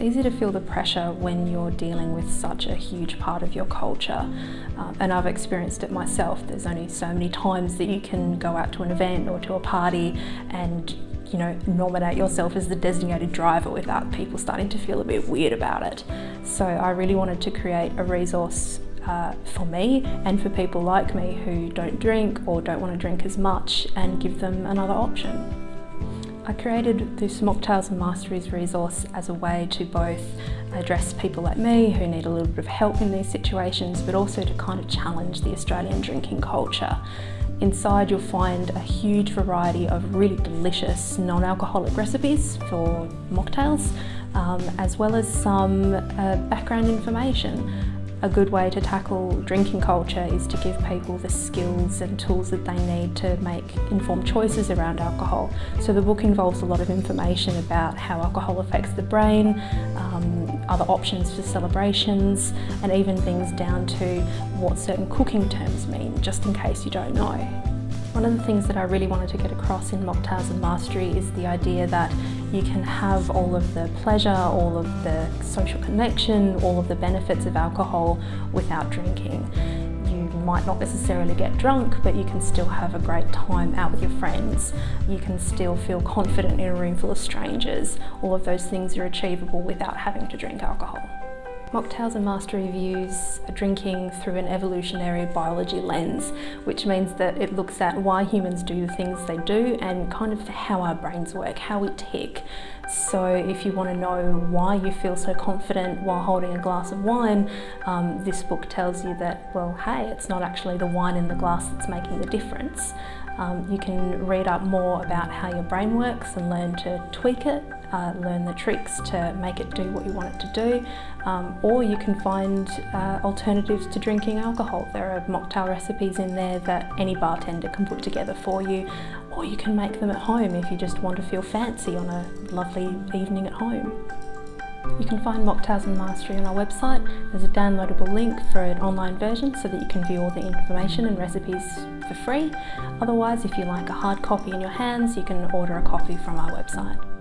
easy to feel the pressure when you're dealing with such a huge part of your culture. Um, and I've experienced it myself. There's only so many times that you can go out to an event or to a party and you know, nominate yourself as the designated driver without people starting to feel a bit weird about it. So I really wanted to create a resource uh, for me and for people like me who don't drink or don't want to drink as much and give them another option. I created this Mocktails and Masteries resource as a way to both address people like me who need a little bit of help in these situations but also to kind of challenge the Australian drinking culture. Inside you'll find a huge variety of really delicious non-alcoholic recipes for mocktails um, as well as some uh, background information a good way to tackle drinking culture is to give people the skills and tools that they need to make informed choices around alcohol. So the book involves a lot of information about how alcohol affects the brain, um, other options for celebrations, and even things down to what certain cooking terms mean, just in case you don't know. One of the things that I really wanted to get across in Mocktails and Mastery is the idea that you can have all of the pleasure, all of the social connection, all of the benefits of alcohol without drinking. You might not necessarily get drunk, but you can still have a great time out with your friends. You can still feel confident in a room full of strangers. All of those things are achievable without having to drink alcohol. Mocktails and Mastery views drinking through an evolutionary biology lens, which means that it looks at why humans do the things they do and kind of how our brains work, how we tick. So if you want to know why you feel so confident while holding a glass of wine, um, this book tells you that, well, hey, it's not actually the wine in the glass that's making the difference. Um, you can read up more about how your brain works and learn to tweak it, uh, learn the tricks to make it do what you want it to do, um, or you can find uh, alternatives to drinking alcohol. There are mocktail recipes in there that any bartender can put together for you, or you can make them at home if you just want to feel fancy on a lovely evening at home. You can find Mocktails and Mastery on our website. There's a downloadable link for an online version so that you can view all the information and recipes for free. Otherwise, if you like a hard copy in your hands, you can order a copy from our website.